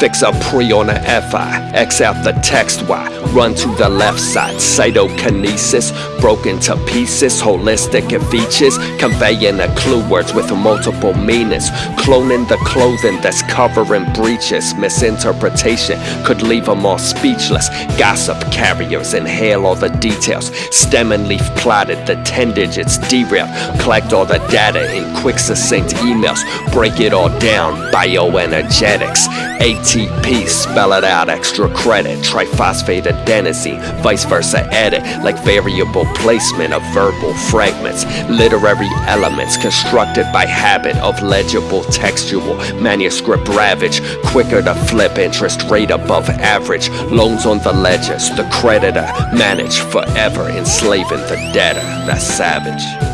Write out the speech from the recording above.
Fix a pre on a FI, X out the text Y, run to the left side. Cytokinesis, broken to pieces, holistic in features, conveying a clue words with multiple meanings. Cloning the clothing that's covering breaches. Misinterpretation could leave them all speechless. Gossip carriers inhale all the details. Stem and leaf plotted, the 10 digits derailed. Collect all the data in quick succinct emails. Break it all down, bioenergetics. ATP, spell it out, extra credit. Triphosphate adenosine, vice versa edit. Like variable placement of verbal fragments. Literary elements constructed by habit of legible textual. Manuscript ravage, quicker to flip interest rate above average. Loans on the ledgers, the creditor manage forever enslaving the debtor. That's savage.